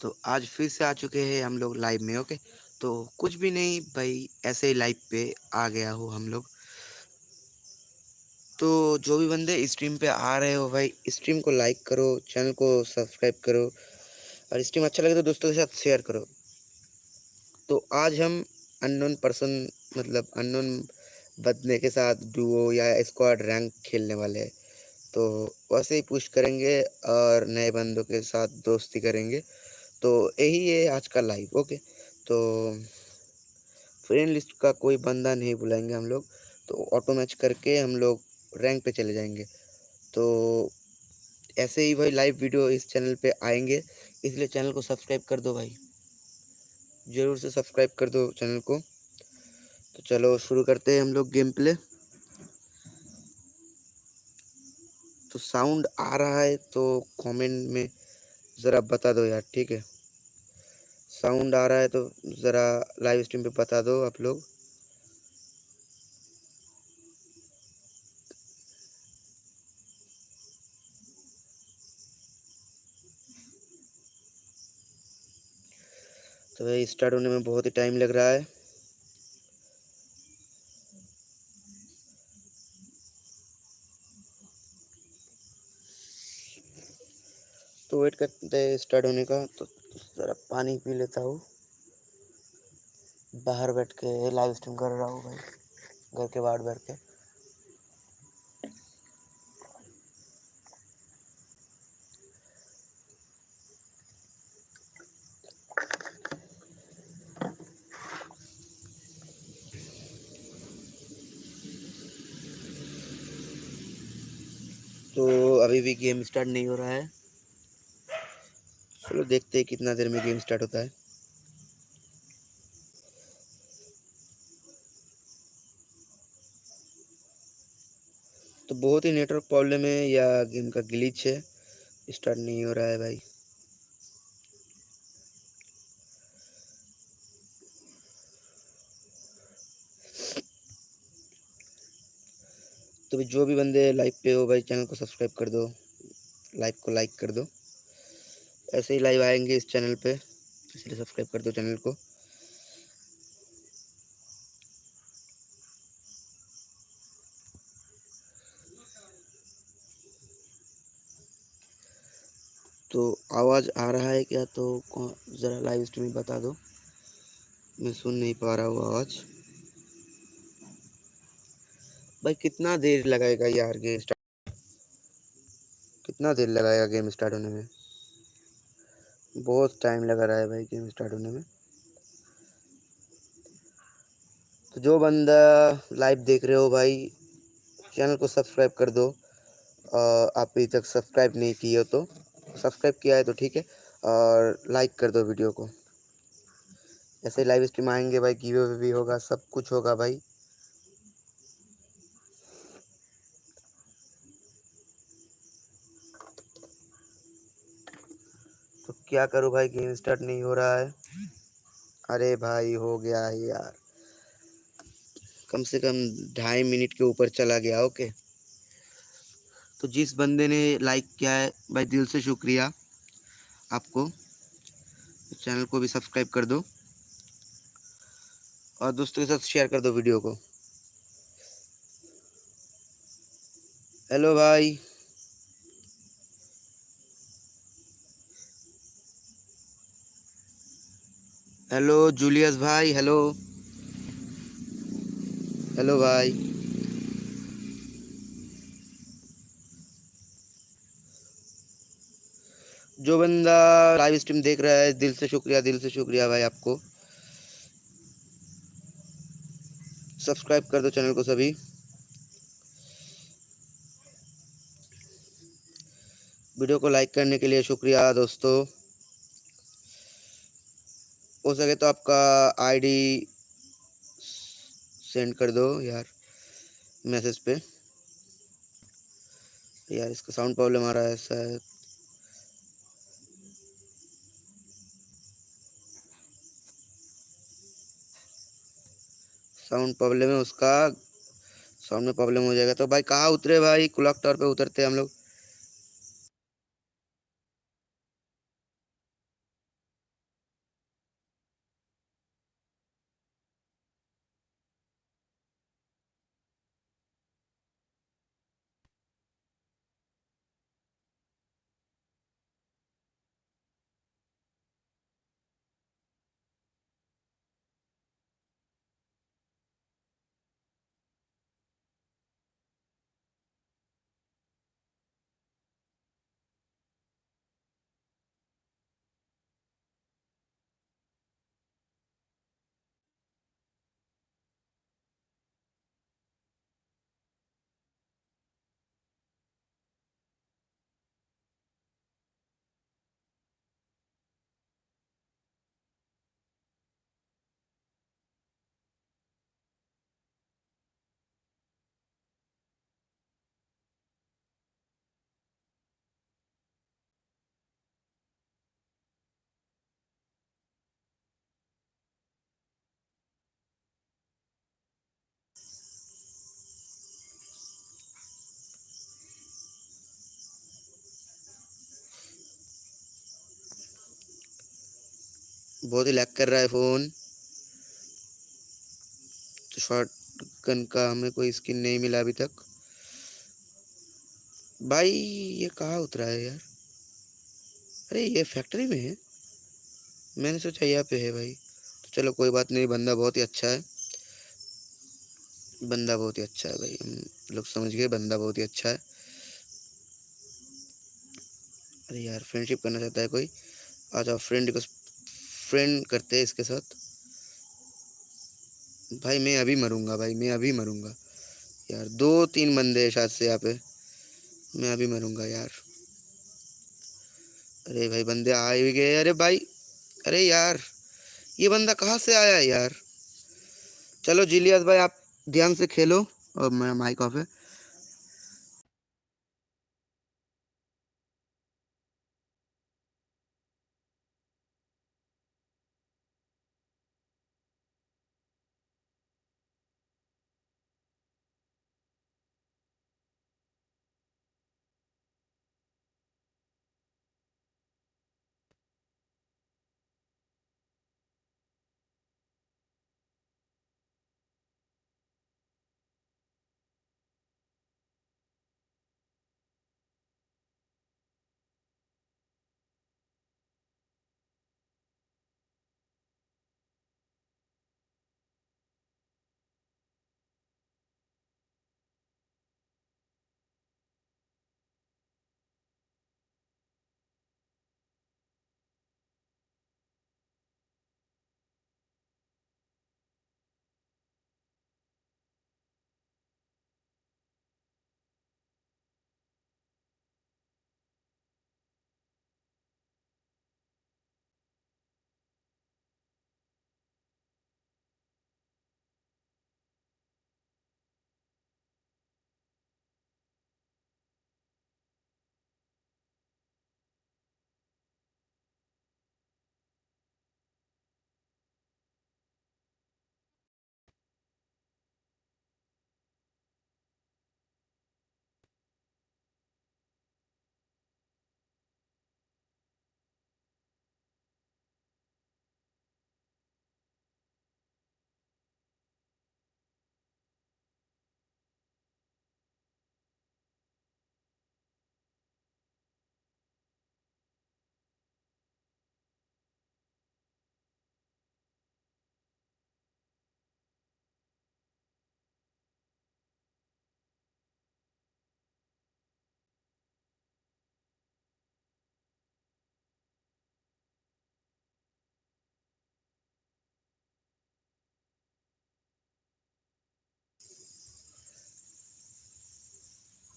तो आज फिर से आ चुके हैं हम लोग लाइव में, ओके? तो कुछ भी नहीं, भाई ऐसे ही लाइव पे आ गया हो हम लोग। तो जो भी बंदे स्ट्रीम पे आ रहे हो भाई स्ट्रीम को लाइक करो, चैनल को सब्सक्राइब करो और स्ट्रीम अच्छा लगे तो दोस्तों के साथ शेयर करो। तो आज हम अननोन पर्सन मतलब अननोन बदने के साथ डुओ या स्क्वाड रैंक खेलने वाले तो वैसे ही पुश करेंगे और नए बंदों के साथ दोस्ती करेंगे। तो यही है आज का लाइव ओके तो फ्रेंड लिस्ट का कोई बंदा नहीं बुलाएँगे हम लोग तो ऑटो मैच करके हम लोग रैंक पे चले जाएँगे। तो ऐसे ही भाई लाइव वीडियो इस चैनल पे आएँगे, इसलिए चैनल को सब्सक्राइब कर दो भाई। ज़रूर से सब्सक्राइब कर दो चैनल को। तो चलो शुरू करते हैं हम लोग गेम प्ले तो साउंड आ रहा है तो कमेंट में ज़रा बता दो यार, ठीक है? साउंड आ रहा है तो ज़रा लाइव स्ट्रीम पे बता दो आप लोग। तो भाई स्टार्ट होने में बहुत ही टाइम लग रहा है। तो वेट करते हैं स्टार्ट होने का तो ज़रा पानी पी लेता हूँ। बाहर बैठ के लाइव स्ट्रीम कर रहा हूँ भाई, घर के बाहर बैठ के। तो अभी भी गेम स्टार्ट नहीं हो रहा है। चलो देखते हैं कितना देर में गेम स्टार्ट होता है। तो बहुत ही नेटवर्क प्रॉब्लम है, या गेम का ग्लिच है। स्टार्ट नहीं हो रहा है भाई। तो भी जो भी बंदे लाइव पे हो भाई, चैनल को सब्सक्राइब कर दो। लाइव को लाइक कर दो। ऐसे ही लाइव आएँगे इस चैनल पे, इसलिए सब्सक्राइब कर दो चैनल को। तो आवाज़ आ रहा है क्या? तो ज़रा लाइव स्ट्रीम बता दो। मैं सुन नहीं पा रहा हूँ आवाज़। भाई, कितना देर लगाएगा यार गेम स्टार्ट कितना देर लगाएगा गेम स्टार्ट होने में? बहुत टाइम लगा रहा है भाई गेम स्टार्ट होने में। तो जो बंदा लाइव देख रहे हो भाई चैनल को सब्सक्राइब कर दो। आप अभी तक सब्सक्राइब नहीं किए हो तो सब्सक्राइब किया है तो ठीक है, और लाइक कर दो वीडियो को। ऐसे लाइव स्ट्रीम आएँगे भाई गिवे भी होगा, सब कुछ होगा भाई। क्या करूँ भाई गेम स्टार्ट नहीं हो रहा है। अरे भाई, हो गया है यार। कम से कम ढाई मिनट के ऊपर चला गया, ओके। तो जिस बंदे ने लाइक किया है, भाई दिल से शुक्रिया आपको। चैनल को भी सब्सक्राइब कर दो। और दोस्तों के साथ शेयर कर दो वीडियो को। हेलो भाई। हेलो जूलियस भाई हेलो हेलो भाई. जो बंदा लाइव स्ट्रीम देख रहा है, दिल से शुक्रिया, दिल से शुक्रिया भाई आपको. सब्सक्राइब कर दो चैनल को सभी. वीडियो को लाइक करने के लिए शुक्रिया दोस्तों. हो सके तो आपका आईडी सेंड कर दो यार मैसेज पे। यार, इसका साउंड प्रॉब्लम आ रहा है शायद। साउंड प्रॉब्लम है उसका। साउंड में प्रॉब्लम हो जाएगा। तो भाई कहाँ उतरे भाई? क्लॉक टावर पे उतरते हम लोग। बहुत ही लैक कर रहा है फ़ोन तो शॉर्ट गन का हमें कोई स्किन नहीं मिला अभी तक. भाई, ये कहाँ उतरा है यार? अरे, ये फैक्ट्री में है? मैंने सोचा यहाँ पे है भाई. तो चलो, कोई बात नहीं, बंदा बहुत ही अच्छा है. बंदा बहुत ही अच्छा है भाई. हम लोग समझ गए, बंदा बहुत ही अच्छा है. अरे यार फ्रेंडशिप करना चाहता है कोई? आ जाओ फ्रेंड को फ्रेंड करते हैं इसके साथ? भाई मैं अभी मरूँगा, भाई मैं अभी मरूँगा। यार दो तीन बंदे शायद से यहाँ पे। मैं अभी मरूँगा यार। अरे भाई, बंदे आ ही गए। अरे भाई, अरे यार, ये बंदा कहाँ से आया है यार? चलो, जिलियस भाई, आप ध्यान से खेलो। और मैं माइक ऑफ़ है।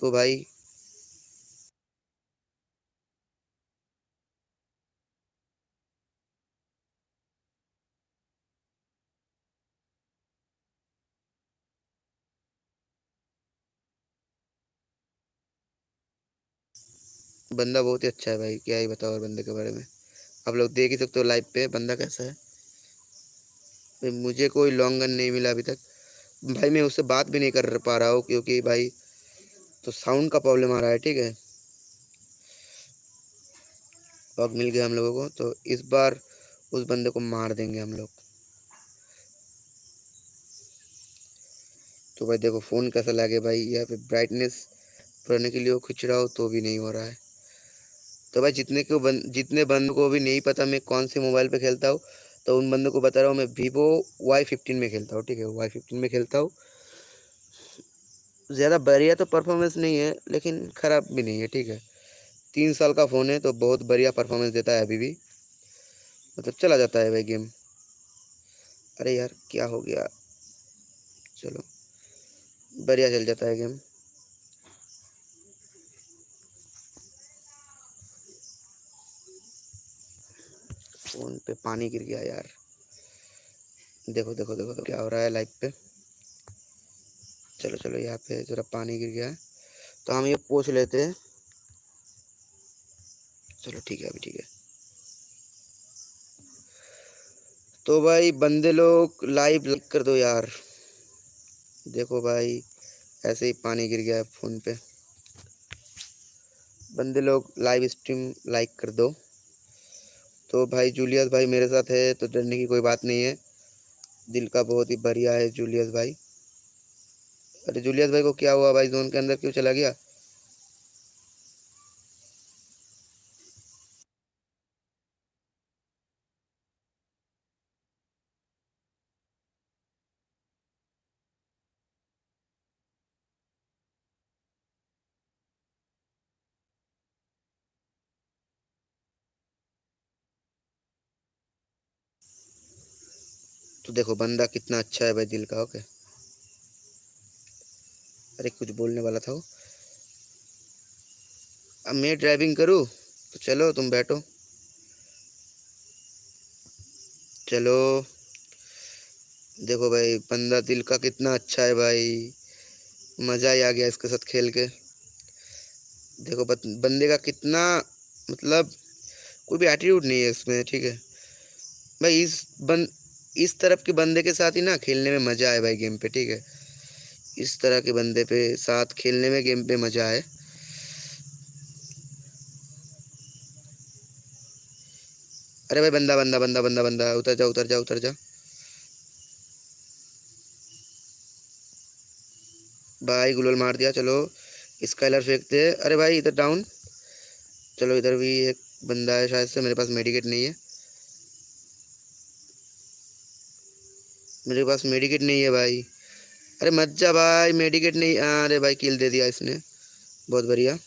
तो भाई बंदा बहुत ही अच्छा है भाई, क्या ही बताओ और बंदे के बारे में। आप लोग देख ही सकते हो लाइव पे बंदा कैसा है। मुझे कोई लॉन्ग गन नहीं मिला अभी तक। भाई मैं उससे बात भी नहीं कर पा रहा हूँ क्योंकि भाई तो साउंड का प्रॉब्लम आ रहा है, ठीक है? लॉक मिल गया हम लोगों को तो इस बार उस बंदे को मार देंगे हम लोग। तो भाई देखो फ़ोन कैसा लगे भाई? यहाँ पे ब्राइटनेस बढ़ने के लिए खिंच रहा हो तो भी नहीं हो रहा है। तो भाई जितने को बन, जितने बंदों को भी नहीं पता मैं कौन से मोबाइल पे खेलता हूँ तो उन बंदों को बता रहा हूँ मैं वीवो वाई फिफ्टीन में खेलता हूँ, ठीक है? वाई फिफ्टीन में खेलता हूँ। ज़्यादा बढ़िया तो परफॉर्मेंस नहीं है, लेकिन ख़राब भी नहीं है, ठीक है। तीन साल का फ़ोन है तो बहुत बढ़िया परफॉर्मेंस देता है अभी भी। मतलब चला जाता है भाई गेम अरे यार, क्या हो गया? चलो, बढ़िया चल जाता है गेम फ़ोन पे पानी गिर गया यार। देखो देखो देखो तो क्या हो रहा है लाइव पे। चलो चलो, यहाँ पे ज़रा पानी गिर गया है। तो हम ये पोछ लेते हैं। चलो, ठीक है, अभी ठीक है। तो भाई, बंदे लोग लाइव लाइक कर दो यार। देखो भाई, ऐसे ही पानी गिर गया है फ़ोन पे। बंदे लोग लाइव स्ट्रीम लाइक कर दो। तो भाई, जूलियस भाई मेरे साथ है तो डरने की कोई बात नहीं है। दिल का बहुत ही बढ़िया है, जूलियस भाई। अरे जूलियस भाई को क्या हुआ भाई? जोन के अंदर क्यों चला गया? तो देखो, बंदा कितना अच्छा है भाई दिल का, ओके? अरे, कुछ बोलने वाला था वो। अब मैं ड्राइविंग करूँ? तो चलो, तुम बैठो। चलो। देखो भाई, बंदा दिल का कितना अच्छा है भाई। मज़ा ही आ गया इसके साथ खेल के। देखो बंदे का कितना मतलब कोई भी एटीट्यूड नहीं है इसमें, ठीक है? भाई, इस बंद इस तरफ़ के बंदे के साथ ही ना खेलने में मज़ा आए भाई गेम पे, ठीक है? इस तरह के बंदे पे साथ खेलने में गेम पे मज़ा आए। अरे भाई, बंदा बंदा बंदा बंदा बंदा, उतर जा उतर जा उतर जा। भाई, गुलल मार दिया, चलो। स्काइलर फेंकते अरे भाई, इधर डाउन चलो, इधर भी एक बंदा है शायद से, मेरे पास मेडिकेट नहीं है। मेरे पास मेडिकेट नहीं है भाई। अरे मत जा भाई मेडिकेट नहीं, अरे भाई किल दे दिया इसने। बहुत बढ़िया।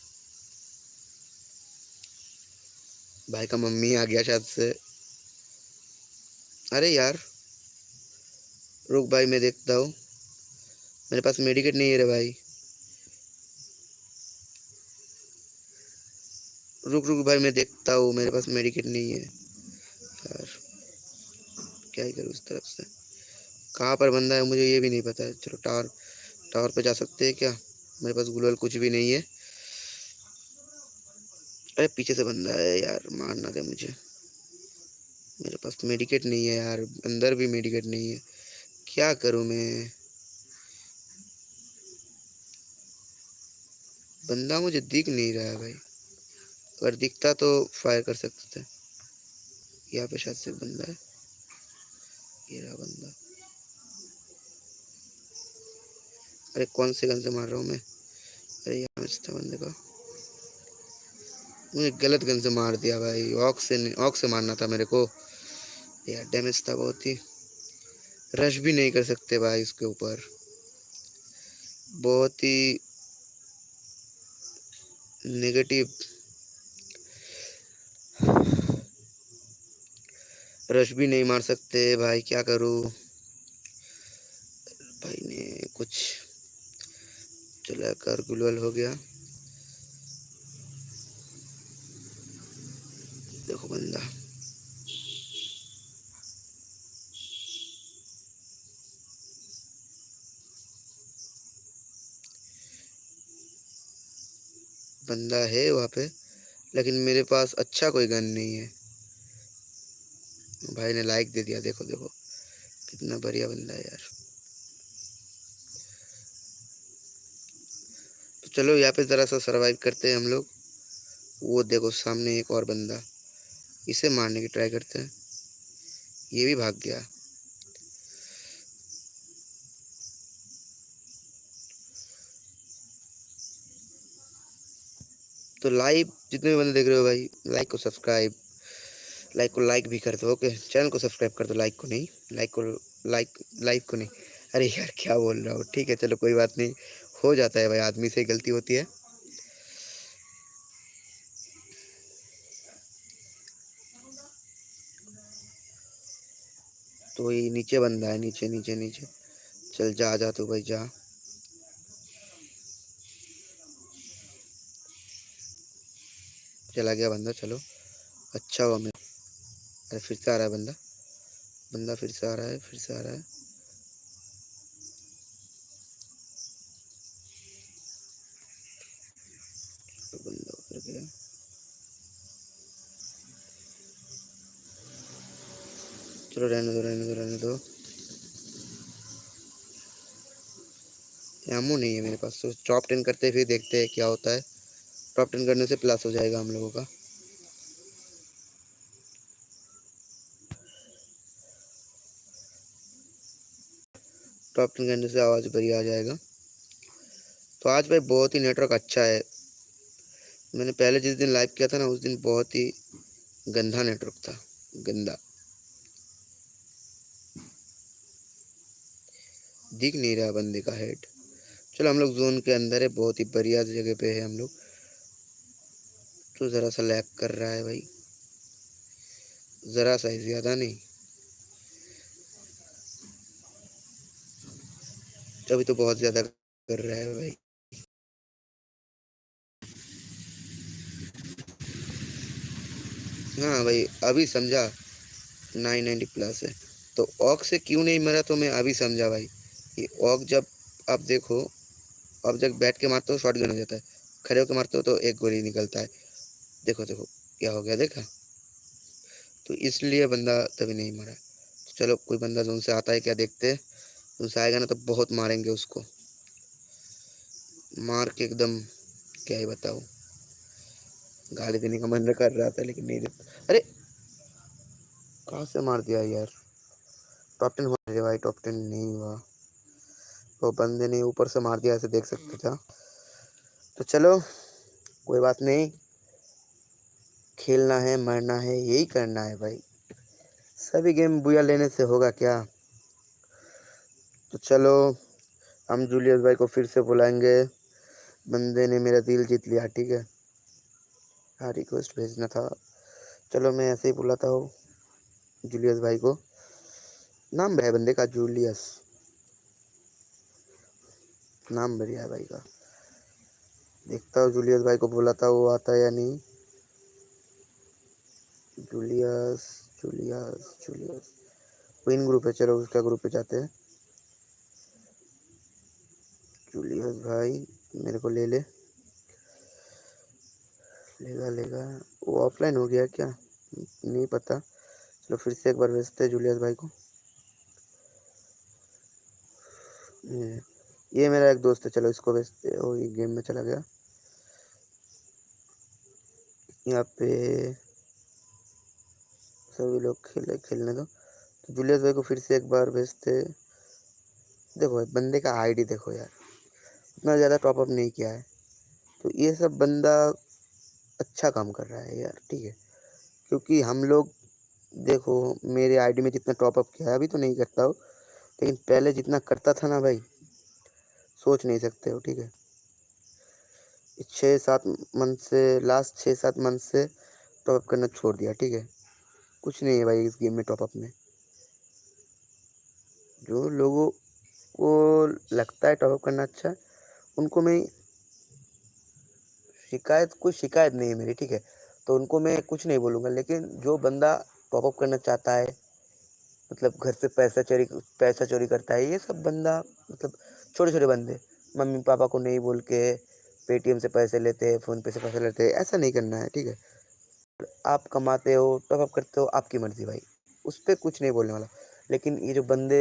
भाई का मम्मी आ गया शायद से। अरे यार, रुक भाई, मैं देखता हूँ। मेरे पास मेडिकेट नहीं है रे भाई। रुक रुक भाई, मैं देखता हूँ, मेरे पास मेडिकेट नहीं है। यार, क्या ही करूँ उस तरफ़ से? कहाँ पर बंदा है मुझे ये भी नहीं पता है। चलो टावर टावर पे जा सकते हैं क्या? मेरे पास गुलवल कुछ भी नहीं है। अरे, पीछे से बंदा है यार, मारना दे मुझे? मेरे पास मेडिकेट नहीं है यार, अंदर भी मेडिकेट नहीं है। क्या करूँ मैं? बंदा मुझे दिख नहीं रहा है भाई। अगर दिखता तो फायर कर सकते थे। यहाँ पे शायद से बंदा है। ये रहा बंदा। अरे कौन से गन से मार रहा हूँ मैं? अरे यहाँ था बंदे का। मुझे गलत गन से मार दिया भाई। ऑक से ऑक से मारना था मेरे को। यार डैमेज था बहुत ही। रश भी नहीं कर सकते भाई उसके ऊपर। बहुत ही नेगेटिव रश भी नहीं मार सकते भाई, क्या करूँ? भाई ने कुछ चला, कर गुलवल हो गया। देखो बंदा। बंदा है वहाँ पे, लेकिन मेरे पास अच्छा कोई गन नहीं है। भाई ने लाइक दे दिया, देखो देखो। कितना बढ़िया बंदा है यार। चलो यहाँ पे ज़रा सा सरवाइव करते हैं हम लोग। वो देखो सामने एक और बंदा। इसे मारने की ट्राई करते हैं। ये भी भाग गया। तो लाइव जितने भी बंदे देख रहे हो भाई लाइक को सब्सक्राइब लाइक को लाइक भी कर दो ओके चैनल को सब्सक्राइब कर दो लाइक को नहीं। लाइक को लाइक लाइक को नहीं। अरे यार, क्या बोल रहा हूँ? ठीक है, चलो कोई बात नहीं। हो जाता है भाई, आदमी से गलती होती है। तो ये नीचे बंदा है, नीचे नीचे नीचे। चल जा जा तो भाई, जा। चला गया बंदा, चलो। अच्छा हुआ मैं अरे, फिर से आ रहा है बंदा। बंदा फिर से आ रहा है, फिर से आ रहा है। के चलो रहने दो रहने दो रहने दो। एमो नहीं है मेरे पास तो टॉप टेन करते फिर देखते हैं क्या होता है। टॉप टेन करने से प्लस हो जाएगा हम लोगों का। टॉप टेन करने से आवाज़ बढ़िया आ जाएगा। तो आज भाई बहुत ही नेटवर्क अच्छा है। मैंने पहले जिस दिन लाइव किया था ना, उस दिन बहुत ही गंदा नेटवर्क था, गंदा। दिख नहीं रहा बंदे का हेड चलो हम लोग जोन के अंदर है, बहुत ही बढ़िया जगह पे है हम लोग। तो ज़रा सा लैग कर रहा है भाई। ज़रा सा ही, ज़्यादा नहीं। अभी तो बहुत ज़्यादा कर रहा है भाई। हाँ भाई, अभी समझा। नाइन नाइन्टी प्लस है। तो ऑक से क्यों नहीं मरा तो मैं अभी समझा भाई। ये ऑक जब आप देखो, अब जब बैठ के मारते हो शॉर्ट गन हो जाता है। खड़े होकर मारते हो तो एक गोली निकलता है। देखो देखो, क्या हो गया, देखा? तो इसलिए बंदा तभी नहीं मरा। तो चलो, कोई बंदा जो उनसे आता है क्या देखते हैं। उनसे आएगा ना तो बहुत मारेंगे उसको। मार के एकदम, क्या ही बताओ गाली देने का मन कर रहा था, लेकिन नहीं देता अरे! कहाँ से मार दिया यार? टॉप टेन हो रहे भाई टॉप टेन नहीं हुआ। वो बंदे ने ऊपर से मार दिया, ऐसे देख सकते था तो चलो, कोई बात नहीं। खेलना है, मरना है, यही करना है भाई। सभी गेम बुया लेने से होगा क्या? तो चलो, हम जूलियस भाई को फिर से बुलाएँगे। बंदे ने मेरा दिल जीत लिया, ठीक है? हाँ रिक्वेस्ट भेजना था। चलो मैं ऐसे ही बुलाता हूँ जूलियस भाई को। नाम है बंदे का जूलियस नाम बढ़िया है भाई का। देखता हूँ जूलियस भाई को बुलाता हूँ, आता है या नहीं। Julius Julius Julius win group है, चलो उसका ग्रुप पे जाते हैं। जूलियस भाई, मेरे को ले ले। लेगा लेगा। वो ऑफलाइन हो गया क्या? नहीं पता। चलो फिर से एक बार भेजते हैं जूलियस भाई को। ये मेरा एक दोस्त है, चलो इसको भेजते ओ, ये गेम में चला गया। यहाँ पे सभी लोग खेले, खेलने दो। तो जूलियस भाई को फिर से एक बार भेजते देखो बंदे का आईडी देखो यार। उतना ज़्यादा टॉपअप नहीं किया है। तो ये सब बंदा अच्छा काम कर रहा है यार, ठीक है। क्योंकि हम लोग, देखो, मेरे आईडी में जितना टॉपअप किया है, अभी तो नहीं करता हो, लेकिन पहले जितना करता था ना भाई, सोच नहीं सकते हो, ठीक है। छः सात मंथ से लास्ट छः सात मंथ से टॉपअप करना छोड़ दिया, ठीक है। कुछ नहीं है भाई इस गेम में टॉपअप में। जो लोगों को लगता है टॉपअप करना अच्छा उनको मैं शिकायत, कोई शिकायत नहीं है मेरी, ठीक है? तो उनको मैं कुछ नहीं बोलूँगा, लेकिन जो बंदा टॉपअप करना चाहता है मतलब घर से पैसा चोरी पैसा चोरी करता है, ये सब बंदा मतलब छोटे छोटे बंदे मम्मी पापा को नहीं बोल के पेटीएम से पैसे लेते हैं फ़ोन पे से पैसे लेते हैं ऐसा नहीं करना है, ठीक है? आप कमाते हो टॉपअप करते हो, आपकी मर्ज़ी भाई, उस पर कुछ नहीं बोलने वाला। लेकिन ये जो बंदे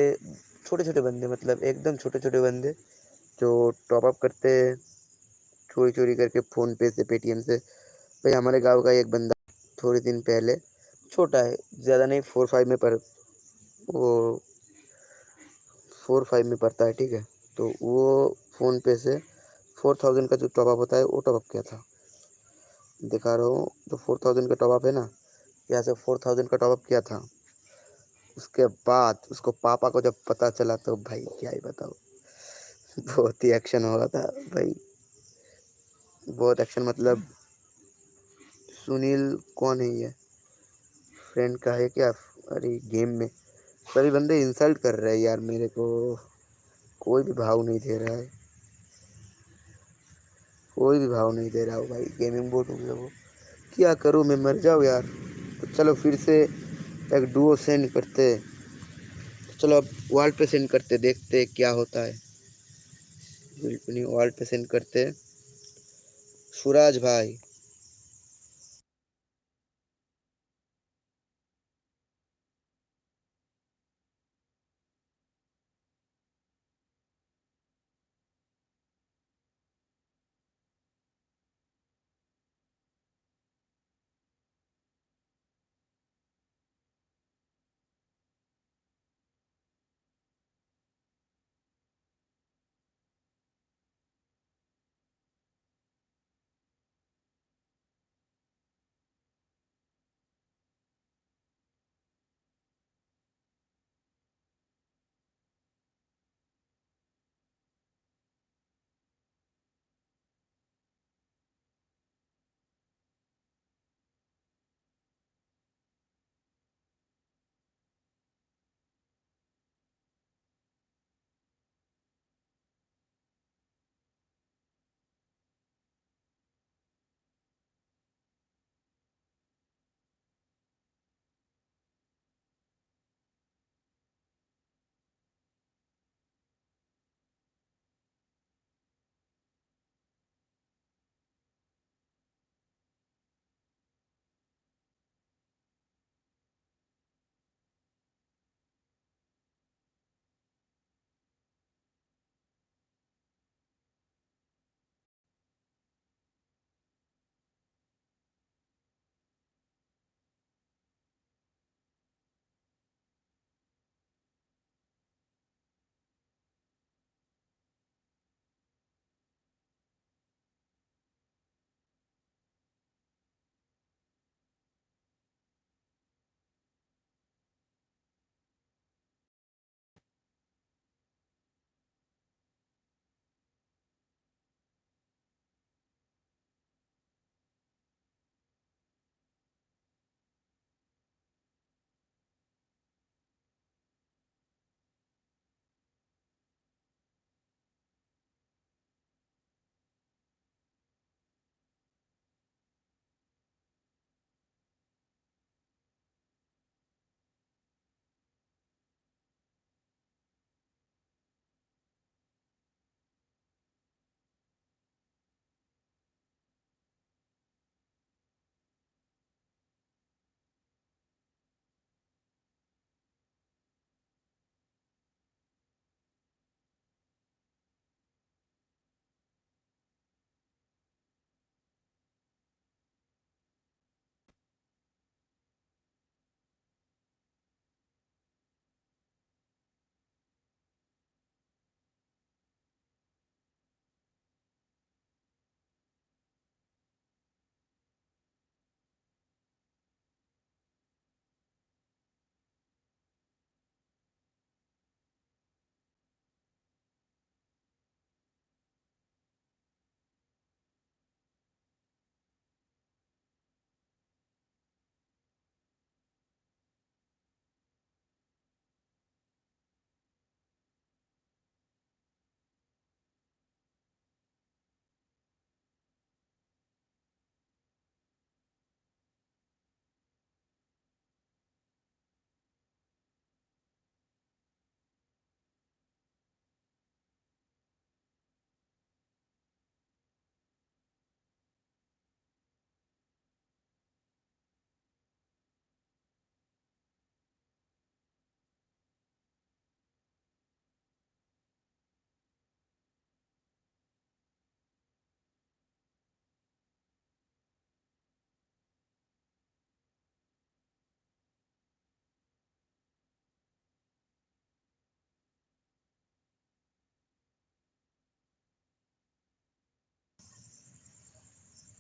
छोटे छोटे बंदे मतलब एकदम छोटे छोटे बंदे, जो टॉपअप करते हैं चोरी चोरी करके फ़ोन पे से, पेटीएम से। भाई, हमारे गाँव का एक बंदा थोड़े दिन पहले छोटा है, ज़्यादा नहीं, फोर फाइव में पढ़ वो फोर फाइव में पढ़ता है, ठीक है। तो वो फ़ोन पे से फोर थाउज़ेंड का जो टॉपअप होता है, वो टॉपअप किया था। दिखा रहा हूँ जो फोर थाउज़ेंड का टॉपअप है ना, यहाँ से फोर थाउज़ेंड का टॉपअप किया था। उसके बाद उसको पापा को जब पता चला तो भाई, क्या ही बताओ बहुत ही एक्शन हो रहा था, भाई। बहुत एक्शन मतलब सुनील कौन है ये? फ्रेंड का है क्या? अरे गेम में। सभी बंदे इंसल्ट कर रहे हैं यार मेरे को। कोई भी भाव नहीं दे रहा है। कोई भी भाव नहीं दे रहा हो भाई गेमिंग बोर्ड हो गया वो। क्या करूँ, मैं मर जाऊँ यार। तो चलो फिर से एक डुओ सेंड करते। तो चलो अब वॉल पे सेंड करते, देखते क्या होता है। बिल्कुल नहीं वॉल पे सेंड करते। सूरज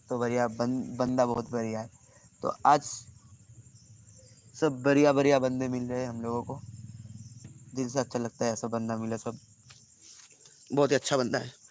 तो बढ़िया बन, बंदा बहुत बढ़िया है। तो आज सब बढ़िया बढ़िया बंदे मिल रहे हैं हम लोगों को। दिल से अच्छा लगता है ऐसा बंदा मिला सब। बहुत ही अच्छा बंदा है।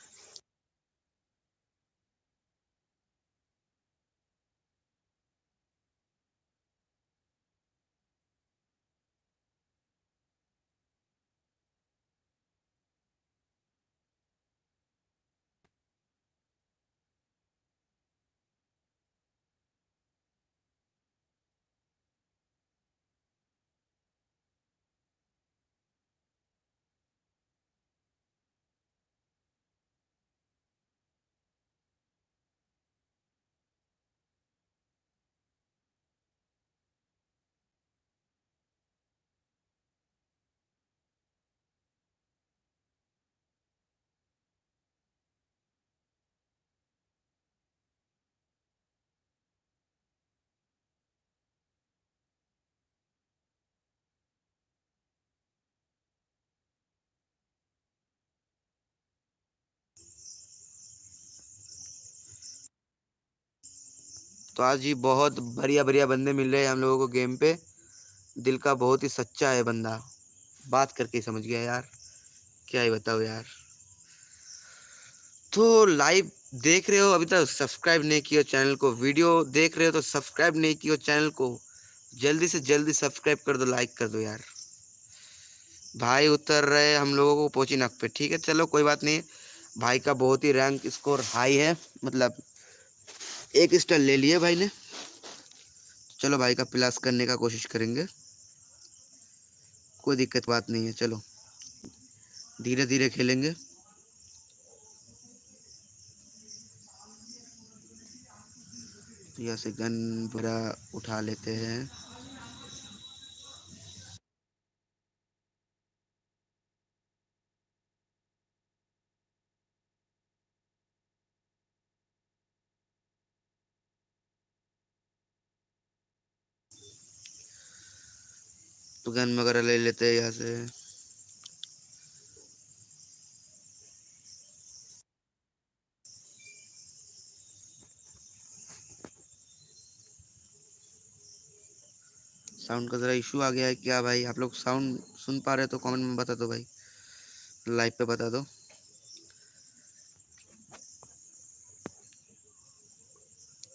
तो आज ही बहुत बढ़िया बढ़िया बंदे मिल रहे हैं हम लोगों को गेम पे। दिल का बहुत ही सच्चा है बंदा। बात करके समझ गया यार। क्या ही बताओ यार। तो लाइव देख रहे हो, अभी तक सब्सक्राइब नहीं किया चैनल को। वीडियो देख रहे हो तो सब्सक्राइब नहीं किया चैनल को। जल्दी से जल्दी सब्सक्राइब कर दो लाइक कर दो यार। भाई उतर रहे हम लोगों को पोची नक पे। ठीक है, चलो कोई बात नहीं। भाई का बहुत ही रैंक स्कोर हाई है। मतलब एक स्टार ले लिया भाई ने। चलो भाई का प्लस करने का कोशिश करेंगे। कोई दिक्कत बात नहीं है, चलो। धीरे धीरे खेलेंगे। यहाँ से गन भरा उठा लेते हैं। तो गन वगैरह ले लेते हैं यहाँ से। साउंड का ज़रा इशू आ गया है क्या भाई? आप लोग साउंड सुन पा रहे हो तो कमेंट में बता दो भाई। लाइव पे बता दो।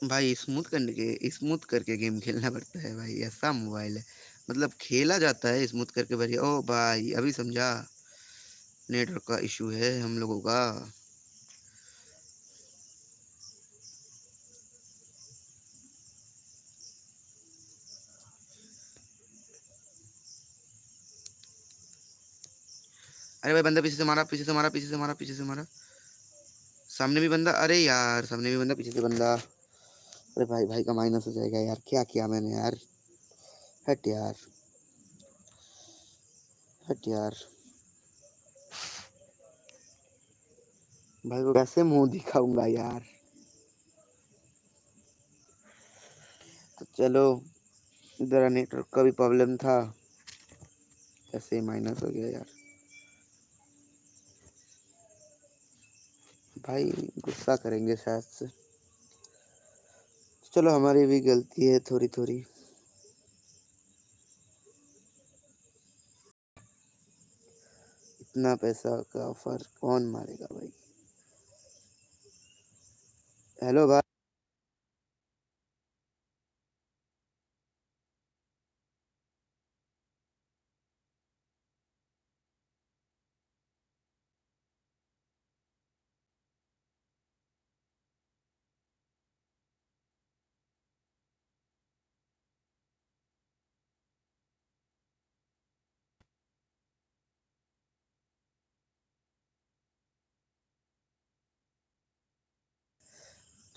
भाई स्मूथ करने के स्मूथ करके गेम खेलना पड़ता है भाई। ऐसा मोबाइल है। मतलब खेला जाता है स्मूथ करके भाई ओ भाई, अभी समझा। नेटवर्क का इशू है हम लोगों का। अरे भाई, बंदा पीछे से मारा, पीछे से मारा, पीछे से मारा, पीछे से मारा। सामने भी बंदा, अरे यार, सामने भी बंदा, पीछे से बंदा। अरे भाई भाई का माइनस हो जाएगा यार, क्या किया मैंने यार? हट यार भाई को कैसे मुँह दिखाऊँगा यार? तो चलो इधर नेटवर्क का भी प्रॉब्लम था। ऐसे माइनस हो गया यार। भाई गुस्सा करेंगे शायद से। चलो हमारी भी गलती है थोड़ी थोड़ी इतना पैसा का ऑफ़र कौन मारेगा भाई? हेलो भाई।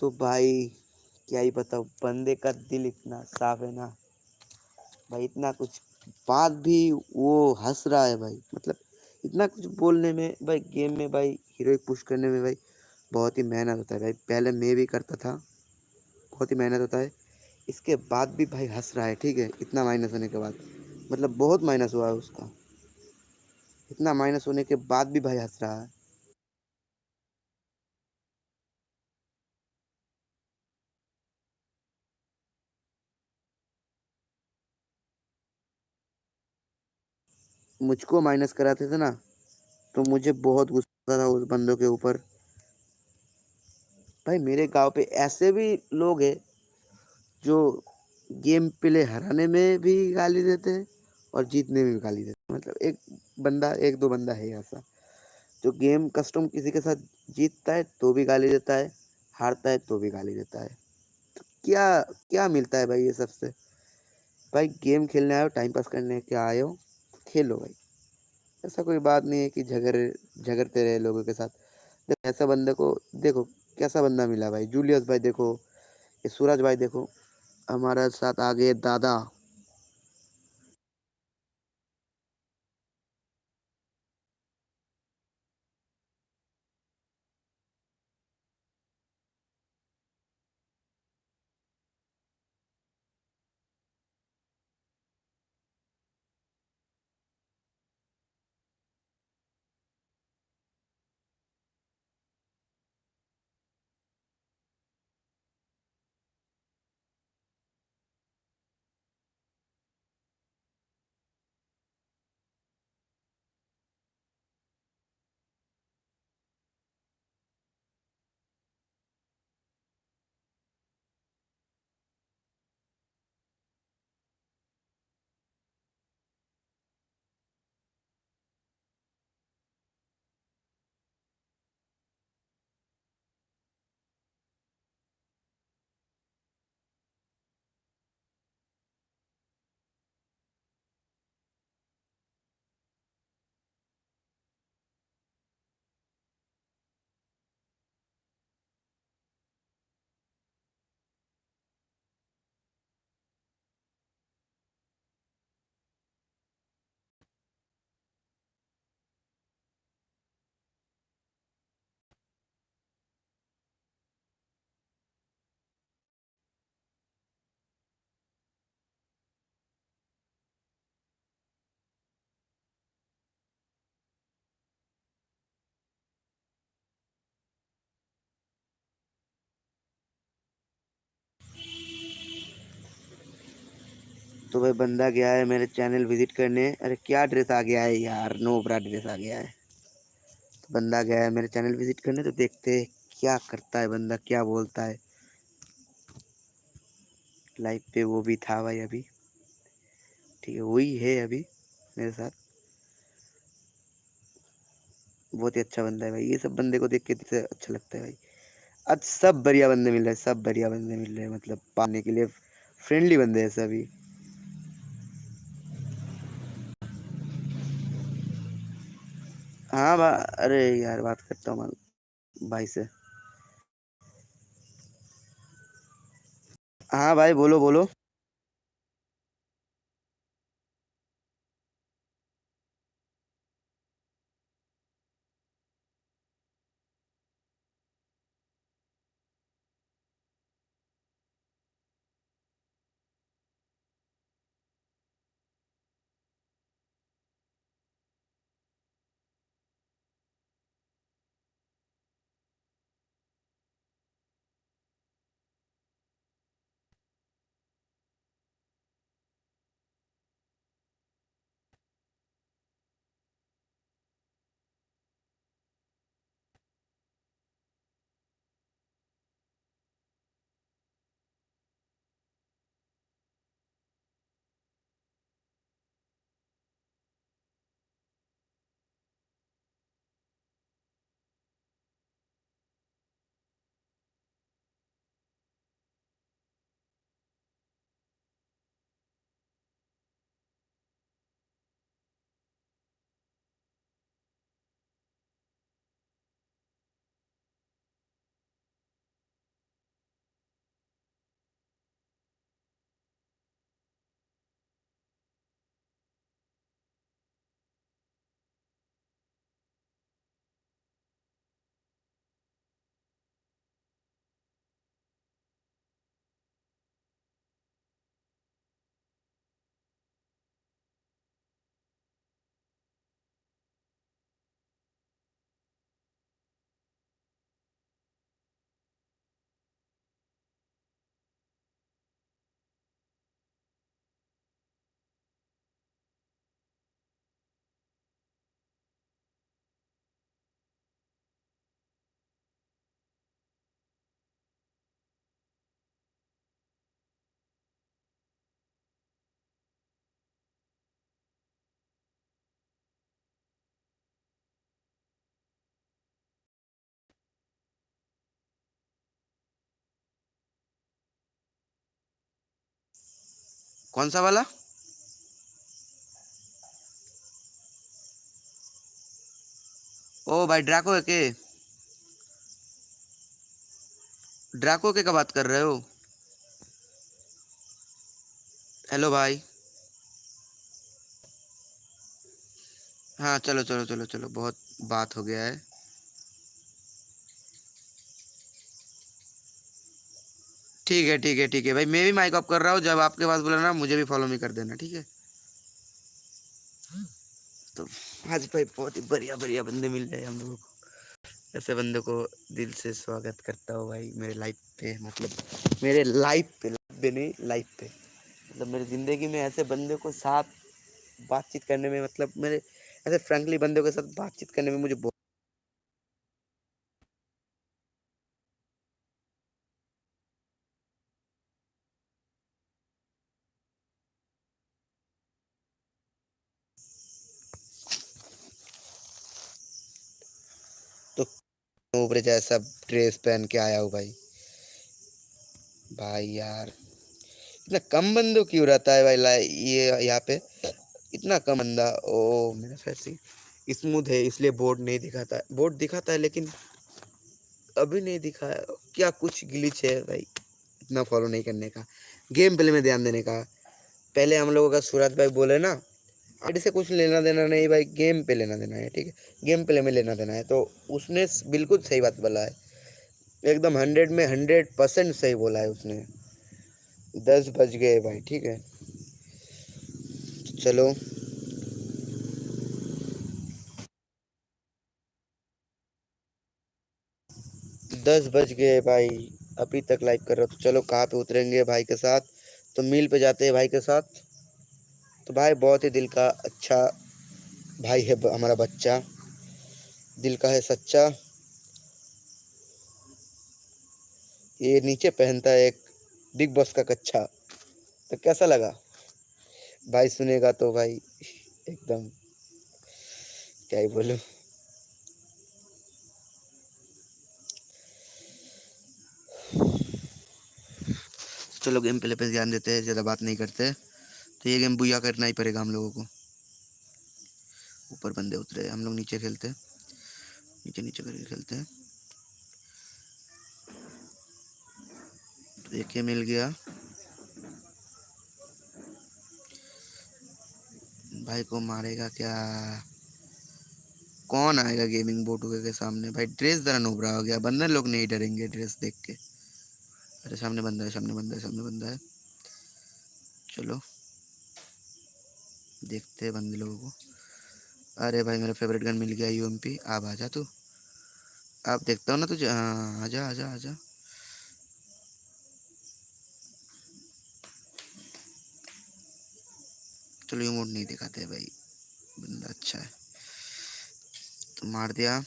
तो भाई, क्या ही बताओ बंदे का दिल इतना साफ़ है ना। भाई इतना कुछ बात भी वो हंस रहा है भाई। मतलब इतना कुछ बोलने में, भाई गेम में भाई, हीरो पुश करने में भाई बहुत ही मेहनत होता है भाई। पहले मैं भी करता था, बहुत ही मेहनत होता है। इसके बाद भी भाई हंस रहा है, ठीक है? इतना माइनस होने के बाद। मतलब बहुत माइनस हुआ है उसका। इतना माइनस होने के बाद भी भाई हंस रहा है। मुझको माइनस कराते थे ना तो मुझे बहुत गुस्सा था उस बंदों के ऊपर। भाई, मेरे गाँव पे ऐसे भी लोग हैं, जो गेम प्ले हराने में भी गाली देते हैं और जीतने में भी गाली देते हैं। मतलब एक बंदा, एक दो बंदा है ऐसा, जो गेम कस्टम किसी के साथ जीतता है तो भी गाली देता है, हारता है तो भी गाली देता है। तो क्या क्या मिलता है भाई ये सबसे? भाई, गेम खेलने आए हो, टाइम पास करने क्या आए हो? खेलो भाई। ऐसा कोई बात नहीं है कि झगड़े, झगड़ते रहे लोगों के साथ। ऐसा बंदे को, देखो, कैसा बंदा मिला भाई? जूलियस भाई देखो, ये सूरज भाई देखो, हमारे साथ आ गए दादा। तो भाई बंदा गया है मेरे चैनल विज़िट करने। अरे क्या ड्रेस आ गया है यार नो बड़ा ड्रेस आ गया है। तो बंदा गया है मेरे चैनल विज़िट करने तो देखते हैं क्या करता है बंदा, क्या बोलता है। लाइव पे वो भी था भाई अभी। ठीक है, वही है अभी मेरे साथ। बहुत ही अच्छा बंदा है भाई। ये सब बंदे को देख के से अच्छा लगता है भाई। आज सब बढ़िया बंदे मिल रहे हैं, सब बढ़िया बंदे मिल रहे हैं। मतलब पाने के लिए फ्रेंडली बंदे हैं सभी। हाँ बा अरे यार बात करता हूँ भाई से। हाँ भाई बोलो बोलो। कौन सा वाला? ओ, भाई ड्राको के। ड्राको के का बात कर रहे हो? हेलो भाई। हाँ चलो चलो चलो चलो, बहुत बात हो गया है। ठीक है ठीक है ठीक है। भाई, मैं भी माइक ऑफ़ कर रहा हूँ, जब आपके पास बोला ना मुझे भी फॉलो नहीं कर देना, ठीक है? तो आज भाई बहुत ही बढ़िया बढ़िया बंदे मिल रहे हम लोगों को। ऐसे बंदे को दिल से स्वागत करता हूँ भाई, मेरे लाइफ पे मतलब मेरे लाइफ पे पे नहीं लाइफ पे। मतलब मेरी ज़िंदगी में ऐसे बंदे को साथ बातचीत करने में मतलब मेरे ऐसे फ्रेंकली बंदों के साथ बातचीत करने में मुझे ऊपर जैसा ड्रेस पहन के आया हूँ भाई। भाई यार, इतना कम बंदों क्यों रहता है भाई? ये यहाँ पे इतना कम बंदा, ओ, मेरा फैसी स्मूथ है, इसलिए बोर्ड नहीं दिखाता। है बोर्ड दिखाता है, लेकिन अभी नहीं दिखा है क्या कुछ ग्लिच है भाई? इतना फॉलो नहीं करने का। गेम प्ले में ध्यान देने का। पहले हम लोगों का सूरज भाई बोले ना आईडी से कुछ लेना देना नहीं, भाई गेम पे लेना देना है, ठीक है? गेम प्ले में लेना देना है। तो उसने बिल्कुल सही बात बोला है। एकदम हंड्रेड में हंड्रेड परसेंट सही बोला है उसने। दस बज गए भाई, ठीक है? चलो। दस बज गए भाई, अभी तक लाइव कर रहा तो चलो, कहाँ पे उतरेंगे भाई के साथ? तो मिल पे जाते हैं भाई के साथ। तो भाई, बहुत ही दिल का अच्छा भाई है हमारा बच्चा। दिल का है सच्चा। ये नीचे पहनता है एक बिग बॉस का कच्चा तो कैसा लगा? भाई सुनेगा तो भाई, एकदम। क्या ही बोलूँ। चलो गेम प्ले पे ध्यान देते हैं, ज़्यादा बात नहीं करते। तो ये गेम बुया करना ही पड़ेगा हम लोगों को। ऊपर बंदे उतरे हम लोग नीचे खेलते हैं। नीचे नीचे करके खेलते हैं। तो एक मिल गया। भाई को मारेगा क्या? कौन आएगा गेमिंग बोर्ड के सामने? भाई ड्रेस जरा नोबरा हो गया। बंदर लोग नहीं डरेंगे ड्रेस देख के। अरे सामने बंदा है, सामने बंदा है, सामने बंदा है। चलो। देखते हैं बंदे लोगों को। अरे भाई, मेरा फेवरेट गन मिल गया यू एम पी आप आ जा तू। आप देखता हो ना तुझे। हाँ आजा आजा आजा। चलो यू मोड नहीं दिखाते भाई। बंदा अच्छा है। तो मार दिया।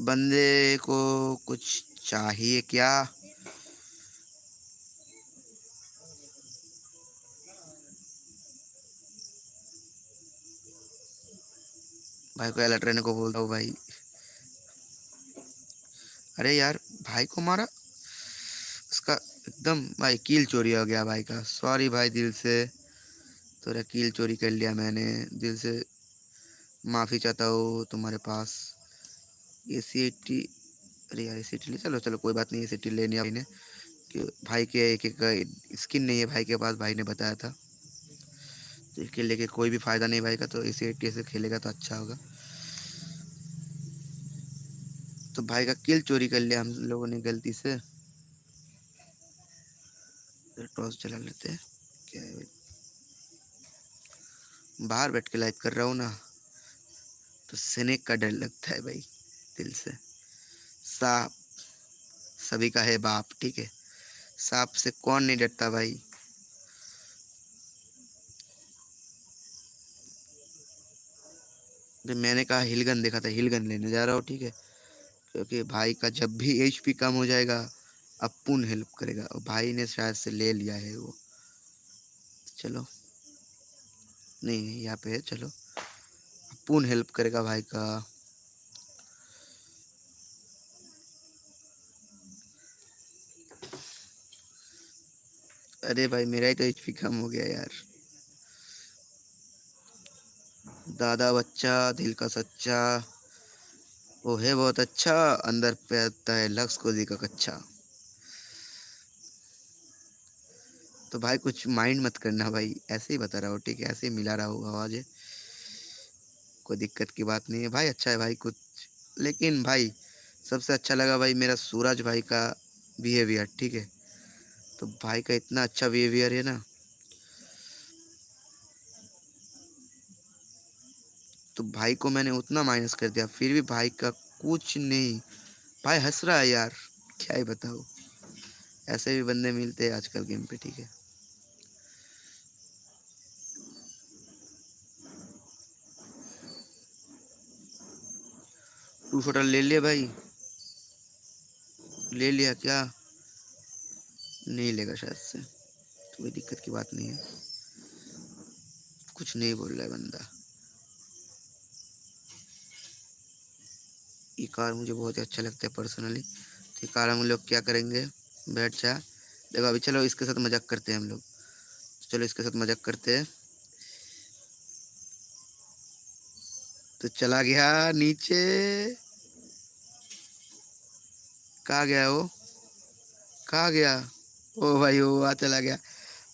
बंदे को कुछ चाहिए क्या? भाई को अलर्ट रहने को बोलता हूँ भाई। अरे यार, भाई को मारा? उसका एकदम भाई कील चोरी हो गया भाई का। सॉरी भाई दिल से। थोड़ा कील चोरी कर लिया मैंने। दिल से माफ़ी चाहता हूँ तुम्हारे पास। ए सी टी अरे यार ए सी टी चलो चलो, कोई बात नहीं ए सी टी लेनी भाई ने कि भाई के, एक एक स्किन नहीं है भाई के पास, भाई ने बताया था। तो इसके लेके कोई भी फ़ायदा नहीं भाई का तो ए सी टी से खेलेगा तो अच्छा होगा। तो भाई का किल चोरी कर लिया हम लोगों ने गलती से। टॉस चला लेते हैं। क्या है? बाहर बैठ के लाइव कर रहा हूँ ना तो स्नेक का डर लगता है भाई, दिल से। सांप सभी का है बाप, ठीक है? सांप से कौन नहीं डरता भाई? मैंने कहा, हिलगन देखा था, हिलगन लेने जा रहा हूँ, ठीक है? क्योंकि भाई का जब भी एचपी कम हो जाएगा अपुन हेल्प करेगा। और भाई ने शायद से ले लिया है वो। चलो। नहीं यहाँ पे है, चलो। अपुन हेल्प करेगा भाई का। अरे भाई, मेरा ही तो एचपी कम हो गया यार। दादा बच्चा, दिल का सच्चा। वो है बहुत अच्छा अंदर पे आता है, लक्स को का कच्चा। तो भाई कुछ माइंड मत करना भाई, ऐसे ही बता रहा हो, ठीक है? ऐसे ही मिला रहा हो आवाज़। कोई दिक्कत की बात नहीं है भाई अच्छा है भाई कुछ। लेकिन भाई, सबसे अच्छा लगा भाई मेरा सूरज भाई का बिहेवियर ठीक है? तो भाई का इतना अच्छा बिहेवियर है ना। तो भाई को मैंने उतना माइनस कर दिया, फिर भी भाई का कुछ नहीं। भाई हंस रहा है यार, क्या ही बताओ ऐसे भी बंदे मिलते हैं आजकल गेम पे, ठीक है। टू शॉटर ले लिया भाई। ले लिया क्या? नहीं लेगा शायद से। कोई दिक्कत की बात नहीं है। कुछ नहीं बोल रहा है बंदा। ये कार मुझे बहुत ही अच्छा लगता है पर्सनली तो ये कार हम लोग क्या करेंगे? बैठ जा। देखो अभी चलो इसके साथ मज़ाक करते हैं हम लोग। चलो इसके साथ मज़ाक करते हैं। तो चला गया नीचे। कहा गया वो? कहा गया? ओ भाई, वो आ चला गया।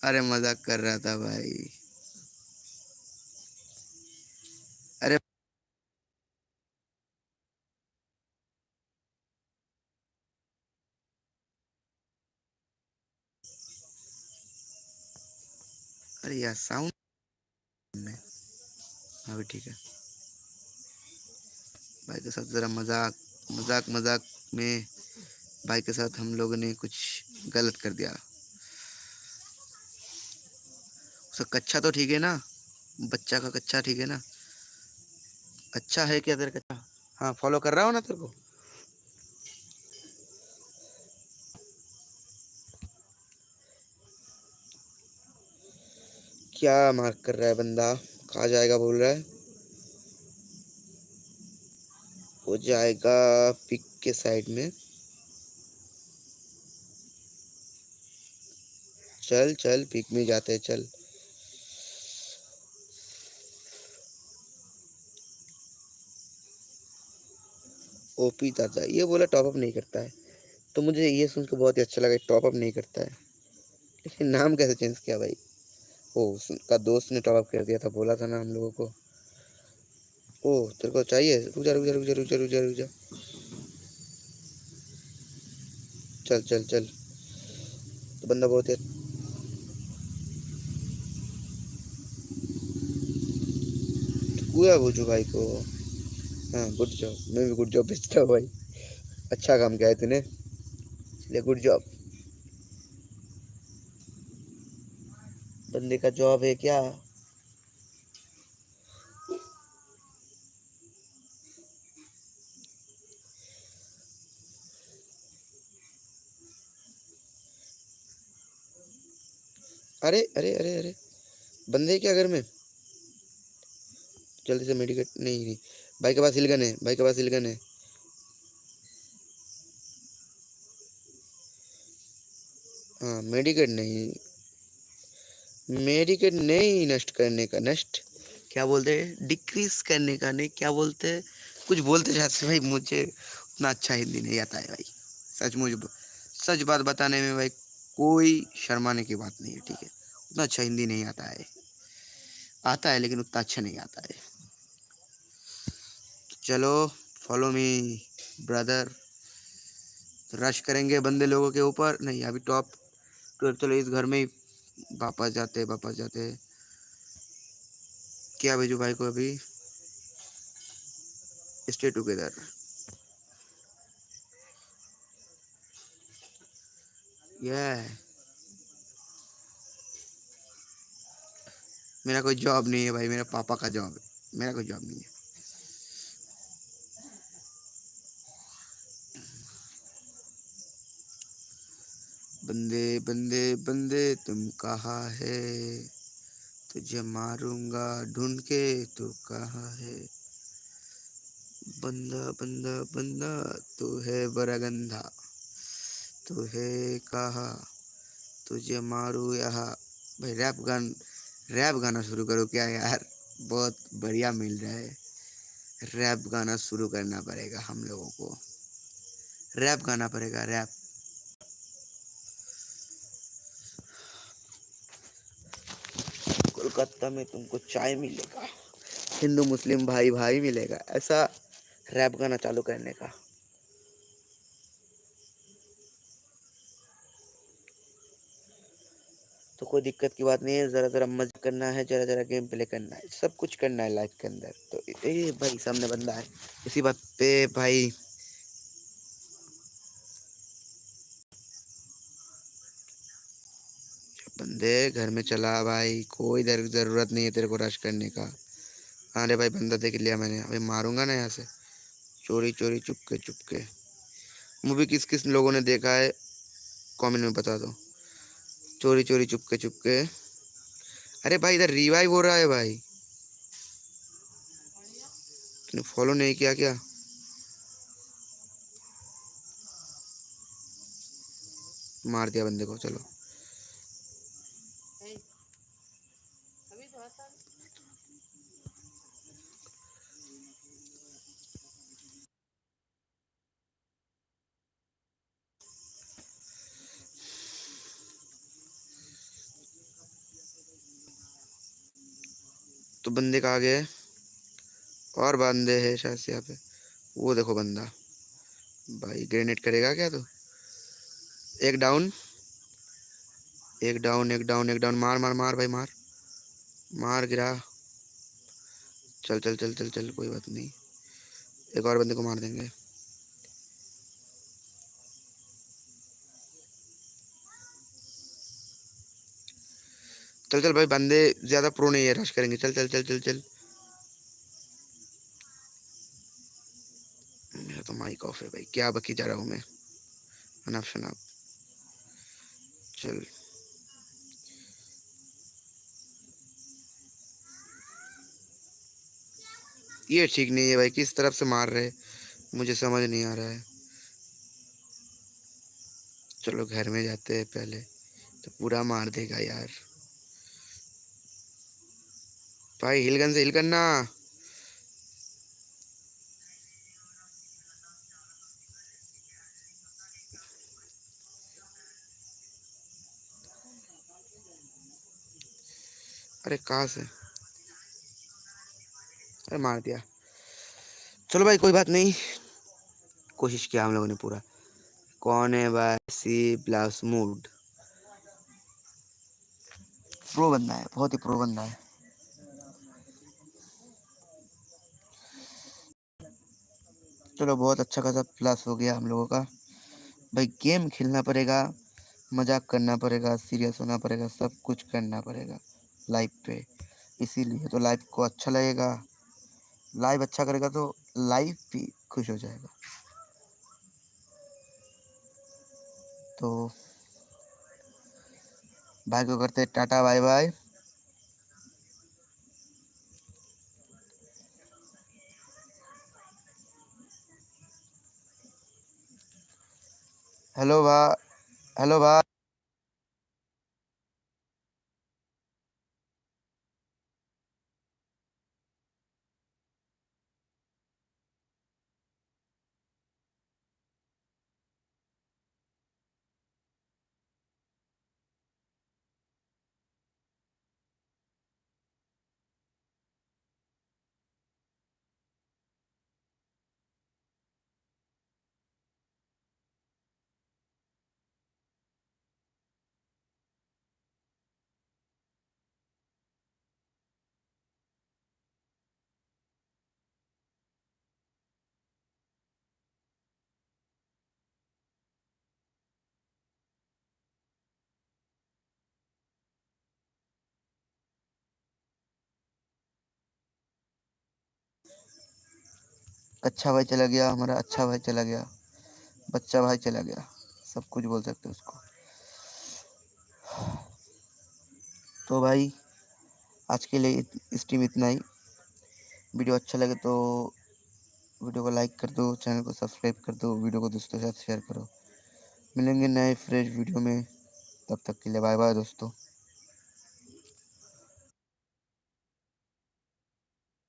अरे मज़ाक कर रहा था भाई। यार साउंड में। हाँ भी ठीक है। भाई के साथ ज़रा मज़ाक मज़ाक मज़ाक में भाई के साथ हम लोगों ने कुछ गलत कर दिया। उसका कच्चा तो ठीक है ना? बच्चा का कच्चा ठीक है ना? अच्छा है क्या तेरा कच्चा? हाँ फॉलो कर रहा हो ना तेरे को? क्या मार्क कर रहा है बंदा? कहा जाएगा बोल रहा है? वो जाएगा पिक के साइड में। चल चल पिक में जाते हैं, चल। ओपी दादा, ये बोला टॉप अप नहीं करता है। तो मुझे ये सुन के बहुत ही अच्छा लगा टॉप अप नहीं करता है। लेकिन नाम कैसे चेंज किया भाई? ओ उसका दोस्त ने टॉप कर दिया था, बोला था ना हम लोगों को। ओ तेरे को चाहिए? रुक जा रुक जा रुक जा रुक जा रुक जा रुक जा। चल चल चल। तो बंदा बहुत ही हुआ बुझू भाई को। हाँ गुड जॉब मैं भी गुड जॉब भेजता हूँ भाई। अच्छा काम किया है तूने। इसलिए गुड जॉब बंदे का जॉब है क्या? अरे अरे अरे अरे। बंदे क्या घर में? जल्दी से मेडिकेट, नहीं नहीं। भाई के पास हिलगन है, भाई के पास हिलगन है। हाँ मेडिकेट नहीं। मेडिकेट नहीं नष्ट करने का, नष्ट? क्या बोलते हैं? डिक्रीज करने का नहीं, क्या बोलते हैं? कुछ बोलते जाते भाई मुझे उतना अच्छा हिंदी नहीं आता है भाई। सच मुझे सच बात बताने में भाई कोई शर्माने की बात नहीं है, ठीक है? उतना अच्छा हिंदी नहीं आता है। आता है, लेकिन उतना अच्छा नहीं आता है। चलो फॉलो मी ब्रदर रश करेंगे बंदे लोगों के ऊपर। नहीं, अभी टॉप तो चलो इस घर में ही वापस जाते वापस जाते। क्या भेजू भाई को अभी? Stay together yeah. मेरा कोई जॉब नहीं है भाई, मेरा पापा का जॉब है। मेरा कोई जॉब नहीं है। बंदे बंदे बंदे तुम कहा है? तुझे मारूँगा ढूंढ के तू कहा है? बंदा बंदा बंदा तू है बड़ा गंदा। तू है कहा? तुझे मारू यहाँ। भाई रैप गान, रैप गाना शुरू करो क्या यार? बहुत बढ़िया मिल रहा है। रैप गाना शुरू करना पड़ेगा हम लोगों को। रैप गाना पड़ेगा, रैप। कोलकाता में तुमको चाय मिलेगा। हिंदू, मुस्लिम भाई भाई मिलेगा। ऐसा रैप गाना चालू करने का। तो कोई दिक्कत की बात नहीं है, ज़रा ज़रा मज़ा करना है, ज़रा ज़रा गेम प्ले करना है, सब कुछ करना है लाइफ के अंदर। तो ए भाई, सामने बंदा है। इसी बात पे भाई बंदे घर में चला भाई, कोई इधर ज़रूरत नहीं है तेरे को रश करने का। अरे भाई बंदा देख लिया मैंने, अभी मारूँगा ना यहाँ से। चोरी चोरी, चुपके चुपके। मूवी किस किस लोगों ने देखा है कमेंट में बता दो। चोरी चोरी, चुपके चुपके। अरे भाई इधर रिवाइव हो रहा है भाई। फॉलो नहीं किया क्या? मार दिया बंदे को, चलो। तो बंदे आगे गए? और बंदे है शायद यहाँ पे। वो देखो बंदा। भाई ग्रेनेड करेगा क्या तो? एक डाउन एक डाउन एक डाउन एक डाउन मार मार मार भाई, मार। मार गिरा। चल चल चल चल चल, कोई बात नहीं। एक और बंदे को मार देंगे। चल चल भाई, बंदे ज़्यादा प्रो नहीं है रश करेंगे। चल चल चल चल चल। मेरा तो माइक ऑफ़ है भाई। क्या बकी जा रहा हूँ मैं? अनाप शनाप चल। ये ठीक नहीं है भाई, किस तरफ़ से मार रहे मुझे समझ नहीं आ रहा है। चलो, घर में जाते हैं पहले। तो पूरा मार देगा यार। भाई हिलगन से हिल करना। अरे कहाँ से? अरे मार दिया। चलो भाई, कोई बात नहीं। कोशिश किया हम लोगों ने पूरा। कौन है भाई? सी प्लस मूड प्रो बंदा है, बहुत ही प्रो बंदा है। चलो बहुत अच्छा खासा प्लस हो गया हम लोगों का। भाई गेम खेलना पड़ेगा, मज़ाक करना पड़ेगा सीरियस होना पड़ेगा, सब कुछ करना पड़ेगा लाइव पे। इसीलिए तो लाइव को अच्छा लगेगा। लाइव अच्छा करेगा तो लाइव भी खुश हो जाएगा। तो भाई को करते टाटा बाय बाय हेलो भा अच्छा भाई चला गया, हमारा अच्छा भाई चला गया, बच्चा भाई चला गया। सब कुछ बोल सकते उसको। तो भाई, आज के लिए स्ट्रीम इतना ही। वीडियो अच्छा लगे तो वीडियो को लाइक कर दो चैनल को सब्सक्राइब कर दो, वीडियो को दोस्तों के साथ शेयर करो। मिलेंगे नए फ्रेश वीडियो में। तब तक के लिए बाय बाय दोस्तों।